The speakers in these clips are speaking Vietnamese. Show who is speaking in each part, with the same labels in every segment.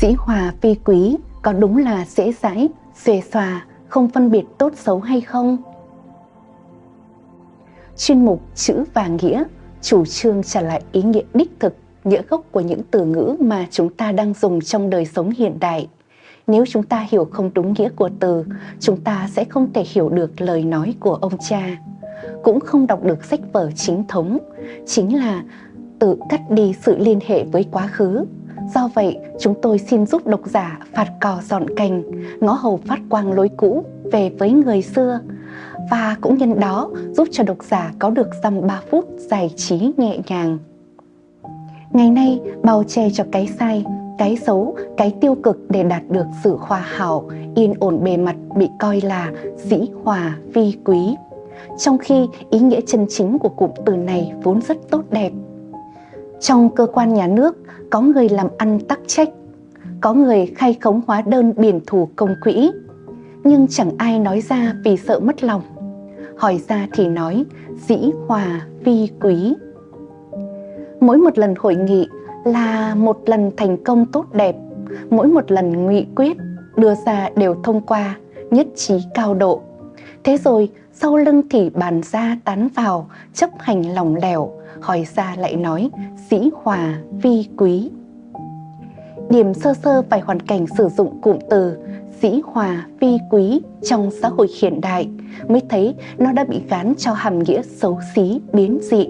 Speaker 1: Dĩ hòa phi quý có đúng là dễ dãi, xuề xòa, không phân biệt tốt xấu hay không? Chuyên mục Chữ và Nghĩa chủ trương trả lại ý nghĩa đích thực, nghĩa gốc của những từ ngữ mà chúng ta đang dùng trong đời sống hiện đại. Nếu chúng ta hiểu không đúng nghĩa của từ, chúng ta sẽ không thể hiểu được lời nói của ông cha, cũng không đọc được sách vở chính thống, chính là tự cắt đi sự liên hệ với quá khứ. Do vậy, chúng tôi xin giúp độc giả phạt cò dọn cành, ngó hầu phát quang lối cũ về với người xưa, và cũng nhân đó giúp cho độc giả có được dăm 3 phút giải trí nhẹ nhàng. Ngày nay, bao che cho cái sai, cái xấu, cái tiêu cực để đạt được sự hòa hảo, yên ổn bề mặt bị coi là dĩ hòa vi quý. Trong khi ý nghĩa chân chính của cụm từ này vốn rất tốt đẹp. Trong cơ quan nhà nước, có người làm ăn tắc trách, có người khai khống hóa đơn biển thủ công quỹ, nhưng chẳng ai nói ra vì sợ mất lòng. Hỏi ra thì nói dĩ hòa vi quý. Mỗi một lần hội nghị là một lần thành công tốt đẹp, mỗi một lần nghị quyết đưa ra đều thông qua, nhất trí cao độ. Thế rồi sau lưng thì bàn ra tán vào, chấp hành lòng lẻo, hỏi ra lại nói sĩ hòa vi quý. Điểm sơ sơ vài hoàn cảnh sử dụng cụm từ sĩ hòa vi quý trong xã hội hiện đại mới thấy nó đã bị gán cho hàm nghĩa xấu xí biến dị.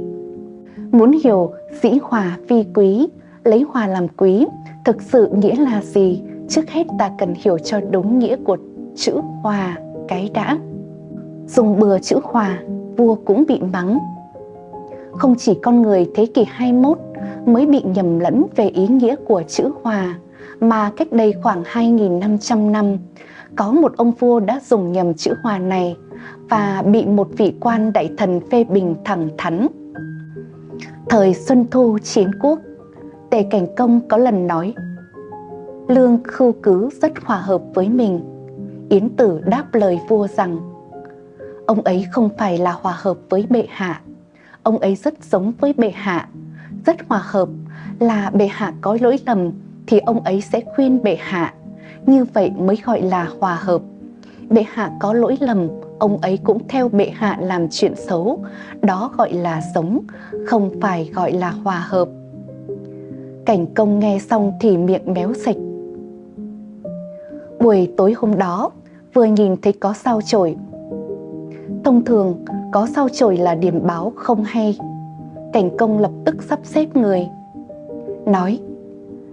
Speaker 1: Muốn hiểu sĩ hòa vi quý, lấy hòa làm quý, thực sự nghĩa là gì? Trước hết ta cần hiểu cho đúng nghĩa của chữ hòa cái đã. Dùng bừa chữ hòa, vua cũng bị mắng. Không chỉ con người thế kỷ 21 mới bị nhầm lẫn về ý nghĩa của chữ hòa, mà cách đây khoảng 2.500 năm, có một ông vua đã dùng nhầm chữ hòa này và bị một vị quan đại thần phê bình thẳng thắn. Thời Xuân Thu chiến quốc, Tề Cảnh Công có lần nói Lương khưu cứ rất hòa hợp với mình. Yến Tử đáp lời vua rằng Ông ấy không phải là hòa hợp với bệ hạ, ông ấy rất giống với bệ hạ, rất hòa hợp là bệ hạ có lỗi lầm thì ông ấy sẽ khuyên bệ hạ. Như vậy mới gọi là hòa hợp. Bệ hạ có lỗi lầm, ông ấy cũng theo bệ hạ làm chuyện xấu. Đó gọi là sống, không phải gọi là hòa hợp. Cảnh công nghe xong thì miệng méo sạch. Buổi tối hôm đó, vừa nhìn thấy có sao chổi. Thông thường, có sao chổi là điểm báo không hay. Cảnh công lập tức sắp xếp người. Nói,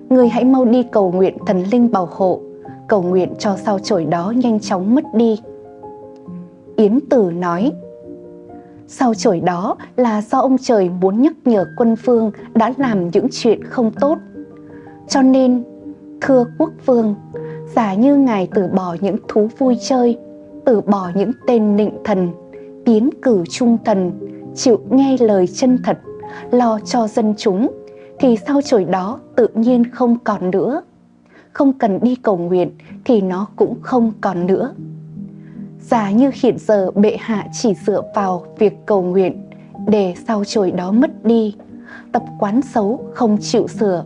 Speaker 1: người hãy mau đi cầu nguyện thần linh bảo hộ, cầu nguyện cho sao chổi đó nhanh chóng mất đi. Yến Tử nói, sao chổi đó là do ông trời muốn nhắc nhở quân phương đã làm những chuyện không tốt. Cho nên, thưa quốc vương, giả như ngài từ bỏ những thú vui chơi, từ bỏ những tên nịnh thần, tiến cử trung thần, chịu nghe lời chân thật, lo cho dân chúng, thì sao trời đó tự nhiên không còn nữa. Không cần đi cầu nguyện thì nó cũng không còn nữa. Giả như hiện giờ bệ hạ chỉ dựa vào việc cầu nguyện để sao trời đó mất đi, tập quán xấu không chịu sửa,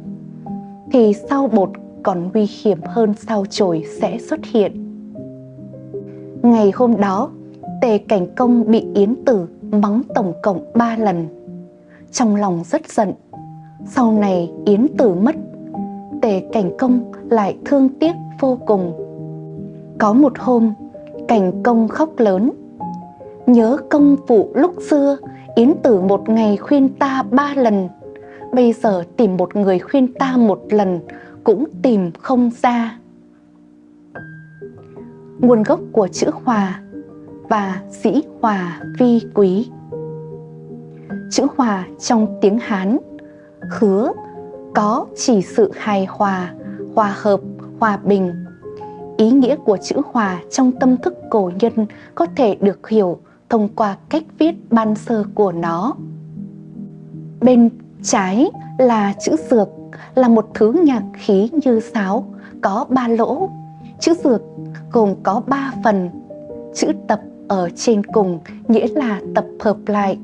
Speaker 1: thì sao bột còn nguy hiểm hơn sao trời sẽ xuất hiện. Ngày hôm đó, Tề Cảnh Công bị Yến Tử mắng tổng cộng 3 lần. Trong lòng rất giận, sau này Yến Tử mất, Tề Cảnh Công lại thương tiếc vô cùng. Có một hôm, Cảnh Công khóc lớn. Nhớ công phụ lúc xưa, Yến Tử một ngày khuyên ta ba lần. Bây giờ tìm một người khuyên ta một lần cũng tìm không ra. Nguồn gốc của chữ hòa và dĩ hòa vi quý. Chữ hòa trong tiếng Hán khứa có chỉ sự hài hòa, hòa hợp, hòa bình. Ý nghĩa của chữ hòa trong tâm thức cổ nhân có thể được hiểu thông qua cách viết ban sơ của nó. Bên trái là chữ dược, là một thứ nhạc khí như sáo, có ba lỗ. Chữ dược gồm có ba phần. Chữ tập ở trên cùng nghĩa là tập hợp lại.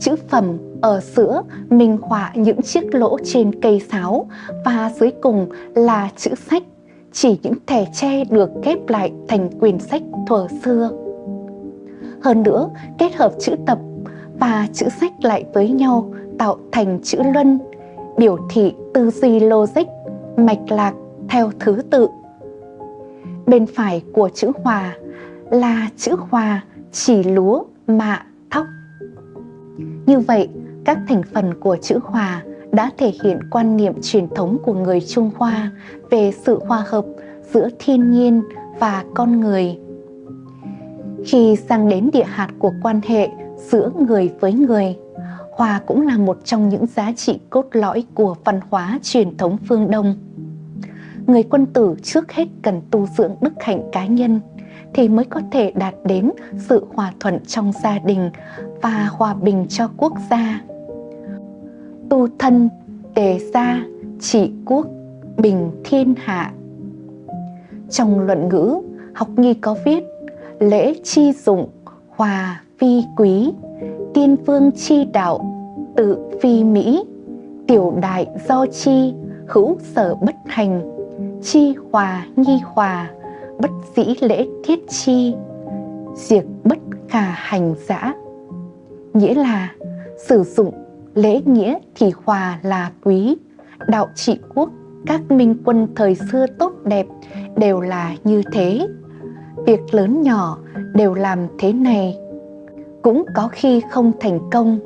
Speaker 1: Chữ phẩm ở giữa minh họa những chiếc lỗ trên cây sáo và dưới cùng là chữ sách, chỉ những thẻ tre được ghép lại thành quyển sách thuở xưa. Hơn nữa, kết hợp chữ tập và chữ sách lại với nhau tạo thành chữ luân, biểu thị tư duy logic, mạch lạc theo thứ tự. Bên phải của chữ hòa là chữ hòa chỉ lúa, mạ, thóc. Như vậy, các thành phần của chữ hòa đã thể hiện quan niệm truyền thống của người Trung Hoa về sự hòa hợp giữa thiên nhiên và con người. Khi sang đến địa hạt của quan hệ giữa người với người, hòa cũng là một trong những giá trị cốt lõi của văn hóa truyền thống phương Đông. Người quân tử trước hết cần tu dưỡng đức hạnh cá nhân thì mới có thể đạt đến sự hòa thuận trong gia đình và hòa bình cho quốc gia. Tu thân, tề gia, trị quốc, bình thiên hạ. Trong luận ngữ, học nghi có viết lễ chi dụng, hòa phi quý, tiên vương chi đạo, tự phi mỹ, tiểu đại do chi, hữu sở bất hành, chi hòa nhi hòa, bất dĩ lễ thiết chi, diệt bất khả hành giã. Nghĩa là sử dụng lễ nghĩa thì hòa là quý, đạo trị quốc, các minh quân thời xưa tốt đẹp đều là như thế. Việc lớn nhỏ đều làm thế này, cũng có khi không thành công.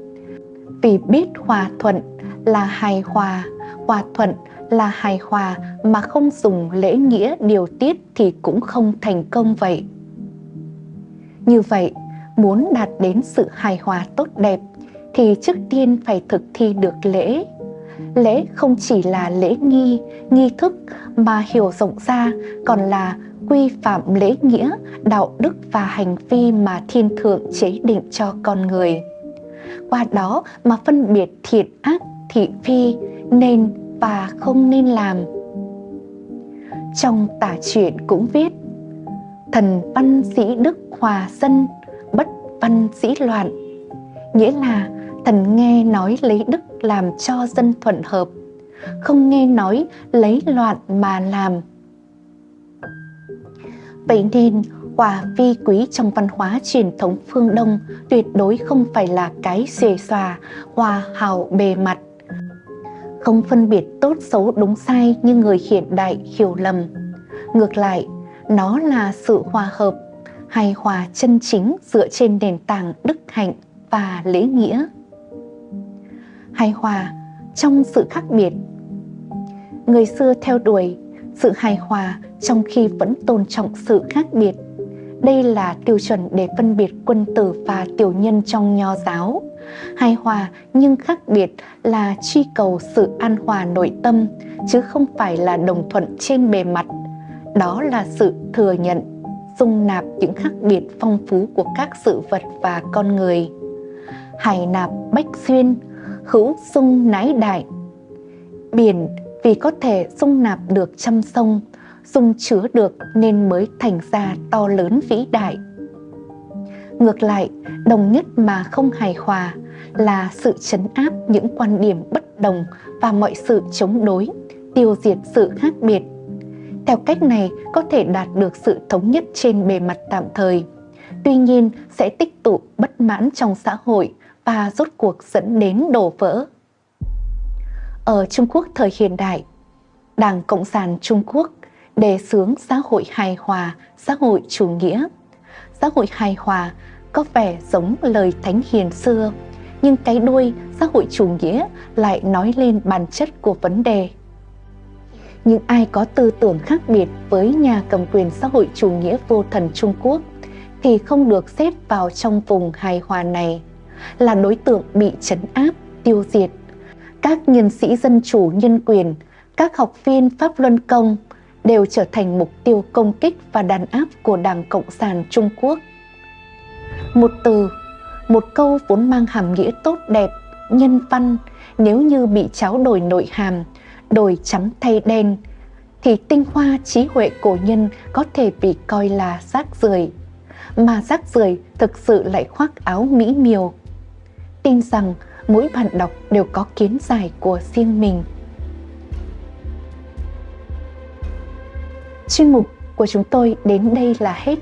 Speaker 1: Vì biết hòa thuận là hài hòa, hòa thuận là hài hòa mà không dùng lễ nghĩa điều tiết thì cũng không thành công vậy. Như vậy, muốn đạt đến sự hài hòa tốt đẹp thì trước tiên phải thực thi được lễ. Lễ không chỉ là lễ nghi, nghi thức mà hiểu rộng ra còn là quy phạm lễ nghĩa, đạo đức và hành vi mà thiên thượng chế định cho con người. Qua đó mà phân biệt thiện ác, thị phi, nên và không nên làm. Trong tả truyện cũng viết Thần văn sĩ đức hòa dân, bất văn sĩ loạn Nghĩa là thần nghe nói lấy đức làm cho dân thuận hợp Không nghe nói lấy loạn mà làm Vậy nên hòa vi quý trong văn hóa truyền thống phương Đông tuyệt đối không phải là cái xề xòa, hòa hào bề mặt không phân biệt tốt xấu đúng sai như người hiện đại hiểu lầm. Ngược lại, nó là sự hòa hợp, hài hòa chân chính dựa trên nền tảng đức hạnh và lễ nghĩa. Hài hòa trong sự khác biệt Người xưa theo đuổi sự hài hòa trong khi vẫn tôn trọng sự khác biệt. Đây là tiêu chuẩn để phân biệt quân tử và tiểu nhân trong nho giáo hài hòa nhưng khác biệt là truy cầu sự an hòa nội tâm, chứ không phải là đồng thuận trên bề mặt. Đó là sự thừa nhận, dung nạp những khác biệt phong phú của các sự vật và con người. Hải nạp bách xuyên, hữu sung nái đại. Biển vì có thể dung nạp được trăm sông, dung chứa được nên mới thành ra to lớn vĩ đại. Ngược lại, đồng nhất mà không hài hòa là sự chấn áp những quan điểm bất đồng và mọi sự chống đối, tiêu diệt sự khác biệt. Theo cách này có thể đạt được sự thống nhất trên bề mặt tạm thời, tuy nhiên sẽ tích tụ bất mãn trong xã hội và rốt cuộc dẫn đến đổ vỡ. Ở Trung Quốc thời hiện đại, Đảng Cộng sản Trung Quốc đề xướng xã hội hài hòa, xã hội chủ nghĩa. Xã hội hài hòa có vẻ giống lời thánh hiền xưa, nhưng cái đuôi xã hội chủ nghĩa lại nói lên bản chất của vấn đề. Nhưng ai có tư tưởng khác biệt với nhà cầm quyền xã hội chủ nghĩa vô thần Trung Quốc thì không được xếp vào trong vùng hài hòa này, là đối tượng bị chấn áp, tiêu diệt. Các nhân sĩ dân chủ nhân quyền, các học viên Pháp Luân Công đều trở thành mục tiêu công kích và đàn áp của Đảng Cộng sản Trung Quốc. Một từ, một câu vốn mang hàm nghĩa tốt đẹp, nhân văn, nếu như bị cháo đổi nội hàm, đổi trắng thay đen, thì tinh hoa trí huệ cổ nhân có thể bị coi là rác rưởi mà rác rưởi thực sự lại khoác áo mỹ miều tin rằng mỗi bạn đọc đều có kiến giải của riêng mình. Chuyên mục của chúng tôi đến đây là hết.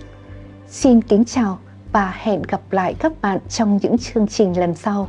Speaker 1: Xin kính chào và hẹn gặp lại các bạn trong những chương trình lần sau.